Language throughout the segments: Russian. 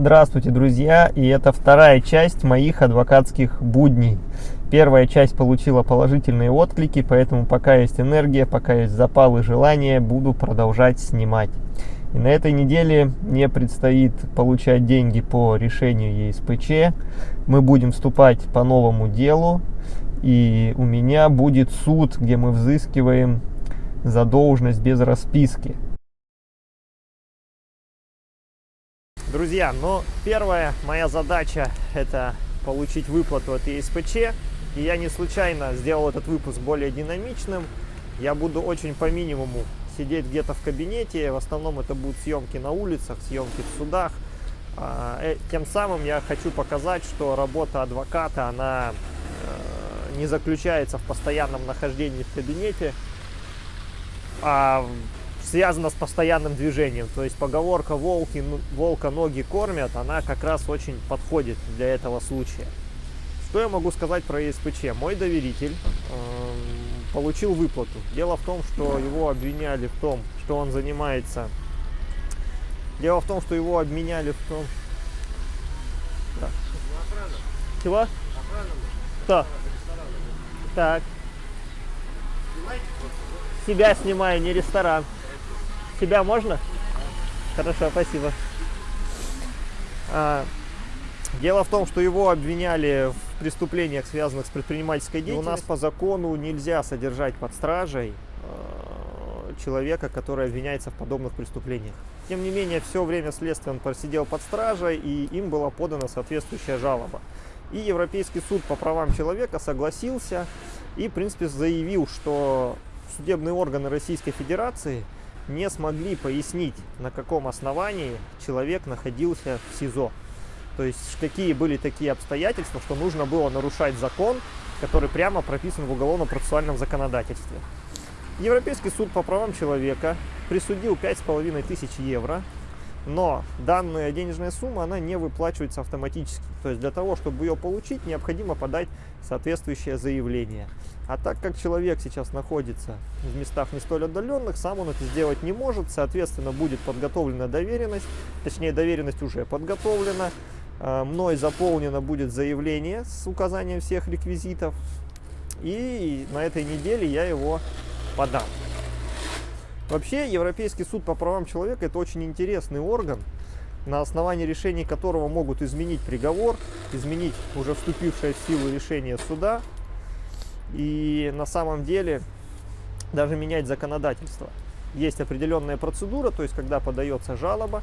Здравствуйте, друзья! И это вторая часть моих адвокатских будней. Первая часть получила положительные отклики, поэтому пока есть энергия, пока есть запал и желание, буду продолжать снимать. И на этой неделе мне предстоит получать деньги по решению ЕСПЧ. Мы будем вступать по новому делу. И у меня будет суд, где мы взыскиваем задолженность без расписки. Друзья, ну первая моя задача это получить выплату от ЕСПЧ. И я не случайно сделал этот выпуск более динамичным. Я буду очень по минимуму сидеть где-то в кабинете. В основном это будут съемки на улицах, съемки в судах. А, э, тем самым я хочу показать, что работа адвоката, она э, не заключается в постоянном нахождении в кабинете, а связано с постоянным движением. То есть поговорка «волки, «волка ноги кормят», она как раз очень подходит для этого случая. Что я могу сказать про ЕСПЧ? Мой доверитель э, получил выплату. Дело в том, что его обвиняли в том, что он занимается... Дело в том, что его обменяли в том... Да. Чего? Кто? Так. Себя снимаю, не ресторан. Тебя можно? Хорошо, спасибо. А, дело в том, что его обвиняли в преступлениях, связанных с предпринимательской деятельностью. У нас по закону нельзя содержать под стражей э, человека, который обвиняется в подобных преступлениях. Тем не менее, все время следствия он просидел под стражей, и им была подана соответствующая жалоба. И Европейский суд по правам человека согласился и, в принципе, заявил, что судебные органы Российской Федерации – не смогли пояснить, на каком основании человек находился в СИЗО. То есть какие были такие обстоятельства, что нужно было нарушать закон, который прямо прописан в уголовно-процессуальном законодательстве. Европейский суд по правам человека присудил 5,5 тысяч евро но данная денежная сумма, она не выплачивается автоматически. То есть для того, чтобы ее получить, необходимо подать соответствующее заявление. А так как человек сейчас находится в местах не столь отдаленных, сам он это сделать не может. Соответственно, будет подготовлена доверенность, точнее доверенность уже подготовлена. А, мной заполнено будет заявление с указанием всех реквизитов. И на этой неделе я его подам. Вообще, Европейский суд по правам человека – это очень интересный орган, на основании решений которого могут изменить приговор, изменить уже вступившее в силу решение суда и на самом деле даже менять законодательство. Есть определенная процедура, то есть когда подается жалоба,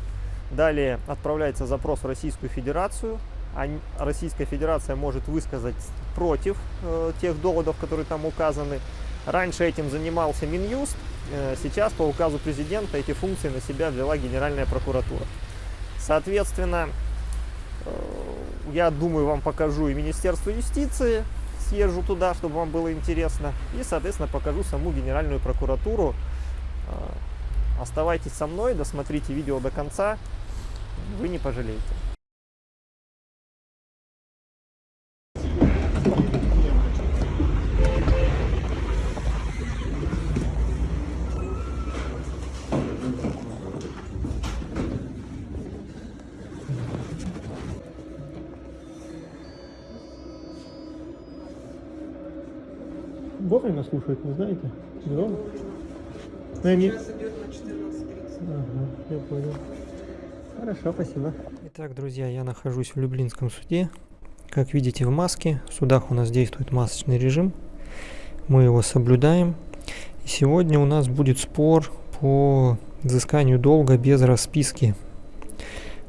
далее отправляется запрос в Российскую Федерацию, а Российская Федерация может высказать против э, тех доводов, которые там указаны. Раньше этим занимался Минюст, Э, сейчас по указу президента эти функции на себя взяла Генеральная прокуратура. Соответственно, э, я думаю, вам покажу и Министерство юстиции, съезжу туда, чтобы вам было интересно, и, соответственно, покажу саму Генеральную прокуратуру. Э, оставайтесь со мной, досмотрите видео до конца, вы не пожалеете. Вовремя слушают, не знаете? Громко? Ну, они... Сейчас идет на 14.30. Ага, я понял. Хорошо, спасибо. Итак, друзья, я нахожусь в Люблинском суде. Как видите, в маске. В судах у нас действует масочный режим. Мы его соблюдаем. И сегодня у нас будет спор по взысканию долга без расписки.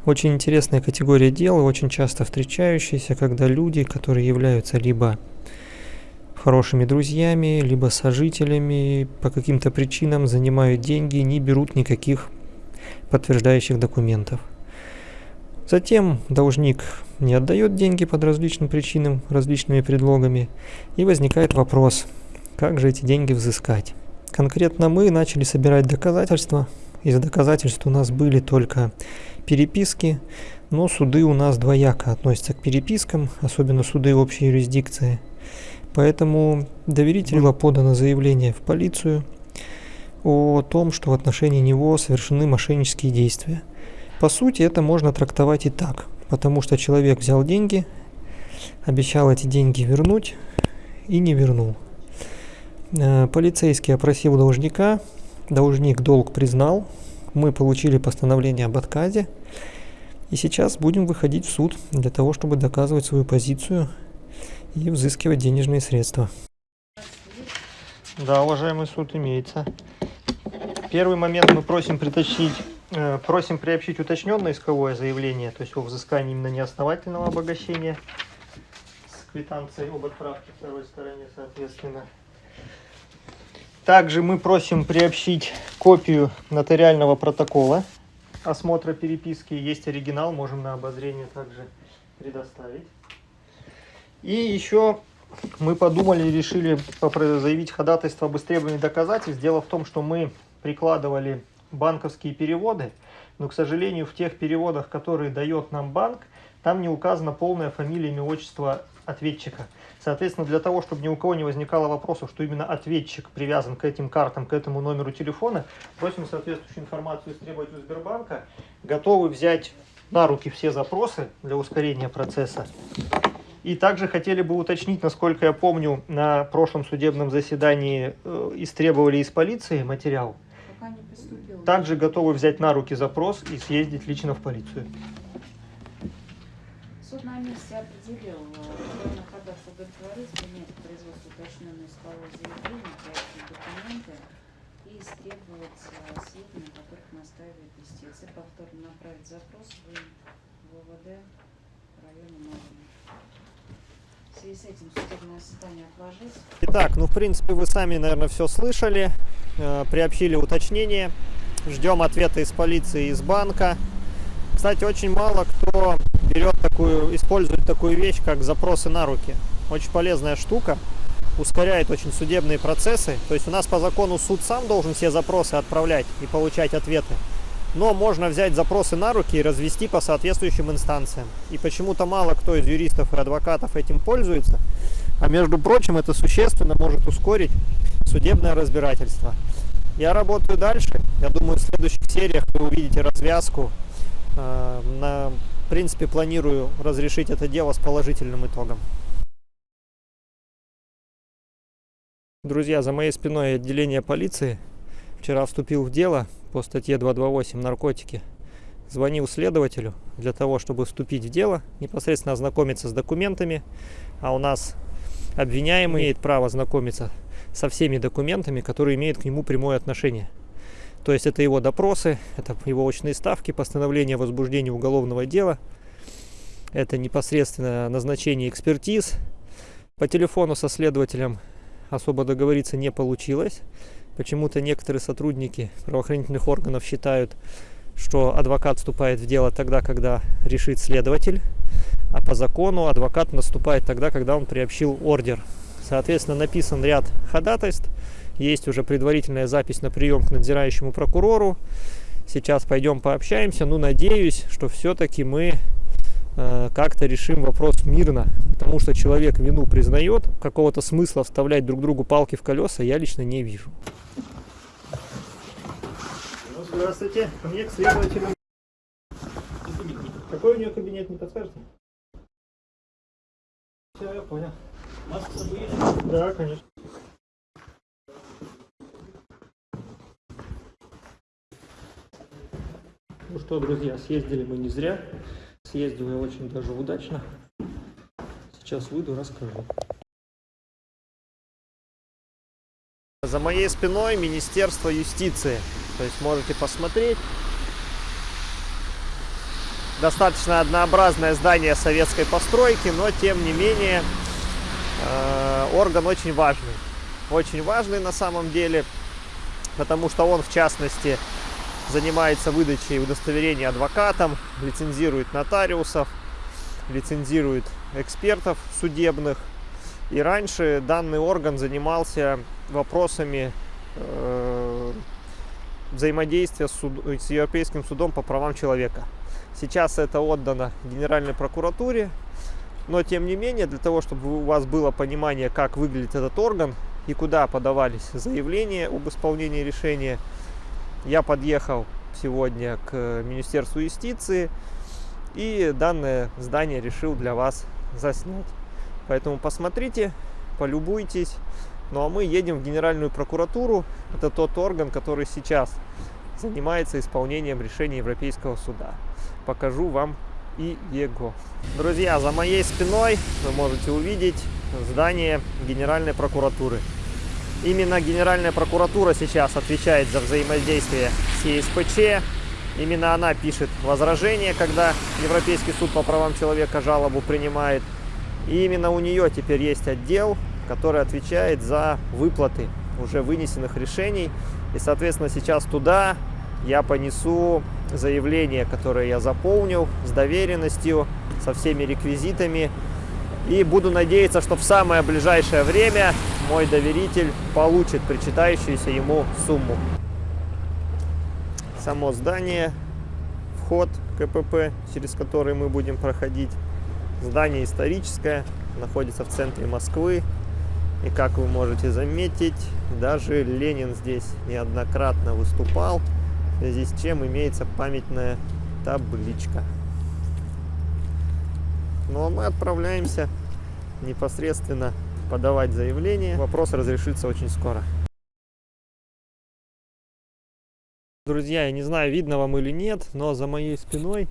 Очень интересная категория дела, очень часто встречающаяся, когда люди, которые являются либо хорошими друзьями, либо сожителями, по каким-то причинам занимают деньги, не берут никаких подтверждающих документов. Затем должник не отдает деньги под различным причинам, различными предлогами, и возникает вопрос, как же эти деньги взыскать. Конкретно мы начали собирать доказательства. Из доказательств у нас были только переписки, но суды у нас двояко относятся к перепискам, особенно суды общей юрисдикции. Поэтому доверителю было подано заявление в полицию о том, что в отношении него совершены мошеннические действия. По сути, это можно трактовать и так, потому что человек взял деньги, обещал эти деньги вернуть и не вернул. Э, полицейский опросил должника, должник долг признал, мы получили постановление об отказе, и сейчас будем выходить в суд для того, чтобы доказывать свою позицию и взыскивать денежные средства. Да, уважаемый суд, имеется. Первый момент мы просим притащить, э, просим приобщить уточненное исковое заявление, то есть о взыскании именно неосновательного обогащения с квитанцией об отправке второй стороне, соответственно. Также мы просим приобщить копию нотариального протокола осмотра переписки. Есть оригинал, можем на обозрение также предоставить. И еще мы подумали и решили заявить ходатайство об истребовании доказательств. Дело в том, что мы прикладывали банковские переводы, но, к сожалению, в тех переводах, которые дает нам банк, там не указана полная фамилия, имя, отчество ответчика. Соответственно, для того, чтобы ни у кого не возникало вопросов, что именно ответчик привязан к этим картам, к этому номеру телефона, просим соответствующую информацию истребовать у Сбербанка. Готовы взять на руки все запросы для ускорения процесса. И также хотели бы уточнить, насколько я помню, на прошлом судебном заседании э, истребовали из полиции материал. Также готовы взять на руки запрос и съездить лично в полицию. Суд на месте определил, кто находился удовлетворить, принять производство уточненное исковое заявление, проектные документы и истребовать э, сведения, которых настаивает истец. И повторно направить запрос в ВВД района Марина. Итак, ну в принципе вы сами, наверное, все слышали, э, приобщили уточнение. Ждем ответа из полиции, из банка. Кстати, очень мало кто берет такую, использует такую вещь, как запросы на руки. Очень полезная штука, ускоряет очень судебные процессы. То есть у нас по закону суд сам должен все запросы отправлять и получать ответы. Но можно взять запросы на руки и развести по соответствующим инстанциям. И почему-то мало кто из юристов и адвокатов этим пользуется. А между прочим, это существенно может ускорить судебное разбирательство. Я работаю дальше. Я думаю, в следующих сериях вы увидите развязку Э, на, в принципе, планирую разрешить это дело с положительным итогом. Друзья, за моей спиной отделение полиции. Вчера вступил в дело по статье 228 «Наркотики». Звонил следователю для того, чтобы вступить в дело, непосредственно ознакомиться с документами. А у нас обвиняемый имеет право знакомиться со всеми документами, которые имеют к нему прямое отношение. То есть это его допросы, это его очные ставки, постановление о возбуждении уголовного дела, это непосредственно назначение экспертиз. По телефону со следователем особо договориться не получилось. Почему-то некоторые сотрудники правоохранительных органов считают, что адвокат вступает в дело тогда, когда решит следователь, а по закону адвокат наступает тогда, когда он приобщил ордер. Соответственно, написан ряд ходатайств, есть уже предварительная запись на прием к надзирающему прокурору. Сейчас пойдем пообщаемся. Ну, надеюсь, что все-таки мы э, как-то решим вопрос мирно. Потому что человек вину признает, какого-то смысла вставлять друг другу палки в колеса я лично не вижу. Ну, здравствуйте. Ко мне к следователю. Какой у нее кабинет, не подскажете? Все, я понял. Маска есть? Да, конечно. Ну что, друзья, съездили мы не зря. Съездил я очень даже удачно. Сейчас выйду, расскажу. За моей спиной Министерство юстиции. То есть можете посмотреть. Достаточно однообразное здание советской постройки, но тем не менее э, орган очень важный. Очень важный на самом деле, потому что он в частности занимается выдачей удостоверений адвокатам, лицензирует нотариусов, лицензирует экспертов судебных. И раньше данный орган занимался вопросами э, взаимодействия с, суд, с Европейским судом по правам человека. Сейчас это отдано Генеральной прокуратуре, но тем не менее, для того, чтобы у вас было понимание, как выглядит этот орган и куда подавались заявления об исполнении решения, я подъехал сегодня к Министерству юстиции и данное здание решил для вас заснять. Поэтому посмотрите, полюбуйтесь. Ну а мы едем в Генеральную прокуратуру. Это тот орган, который сейчас занимается исполнением решения Европейского суда. Покажу вам и его. Друзья, за моей спиной вы можете увидеть здание Генеральной прокуратуры. Именно Генеральная прокуратура сейчас отвечает за взаимодействие с ЕСПЧ. Именно она пишет возражение, когда Европейский суд по правам человека жалобу принимает. И именно у нее теперь есть отдел, который отвечает за выплаты уже вынесенных решений. И, соответственно, сейчас туда я понесу заявление, которое я заполнил с доверенностью, со всеми реквизитами. И буду надеяться, что в самое ближайшее время мой доверитель получит причитающуюся ему сумму. Само здание, вход КПП, через который мы будем проходить. Здание историческое, находится в центре Москвы. И как вы можете заметить, даже Ленин здесь неоднократно выступал в связи с чем имеется памятная табличка. Ну а мы отправляемся непосредственно подавать заявление. Вопрос разрешится очень скоро. Друзья, я не знаю, видно вам или нет, но за моей спиной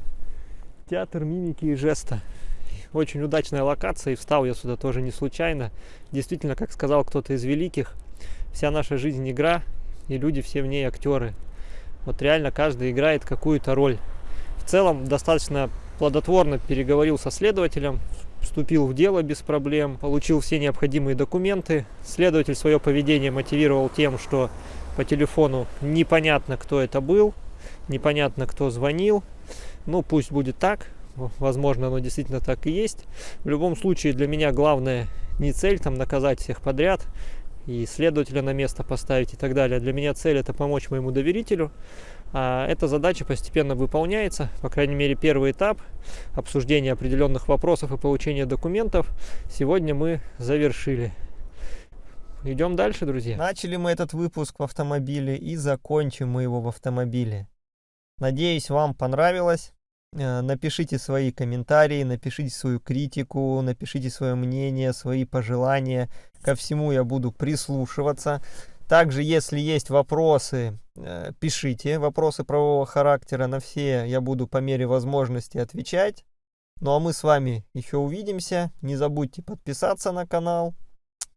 театр мимики и жеста. Очень удачная локация, и встал я сюда тоже не случайно. Действительно, как сказал кто-то из великих, вся наша жизнь игра, и люди все в ней актеры. Вот реально каждый играет какую-то роль. В целом достаточно плодотворно переговорил со следователем, вступил в дело без проблем, получил все необходимые документы. Следователь свое поведение мотивировал тем, что по телефону непонятно, кто это был, непонятно, кто звонил. Ну, пусть будет так, возможно, оно действительно так и есть. В любом случае, для меня главное не цель там наказать всех подряд, и следователя на место поставить и так далее. Для меня цель это помочь моему доверителю. А эта задача постепенно выполняется, по крайней мере первый этап обсуждения определенных вопросов и получения документов сегодня мы завершили. Идем дальше, друзья. Начали мы этот выпуск в автомобиле и закончим мы его в автомобиле. Надеюсь, вам понравилось. Э, напишите свои комментарии, напишите свою критику, напишите свое мнение, свои пожелания. Ко всему я буду прислушиваться. Также, если есть вопросы, э, пишите вопросы правового характера. На все я буду по мере возможности отвечать. Ну а мы с вами еще увидимся. Не забудьте подписаться на канал,